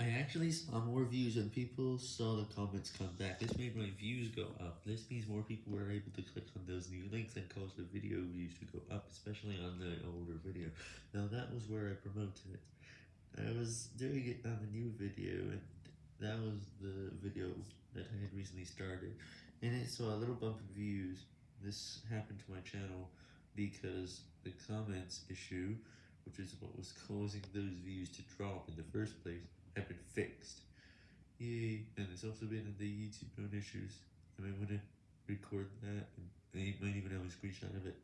I actually saw more views and people saw the comments come back. This made my views go up. This means more people were able to click on those new links and cause the video views to go up, especially on the older video. Now that was where I promoted it. I was doing it on a new video and that was the video that I had recently started. And it saw a little bump in views. This happened to my channel because the comments issue, which is what was causing those views to drop in the first place, fixed. Yay, and it's also been in the YouTube known issues. I might want to record that, and I might even have a screenshot of it.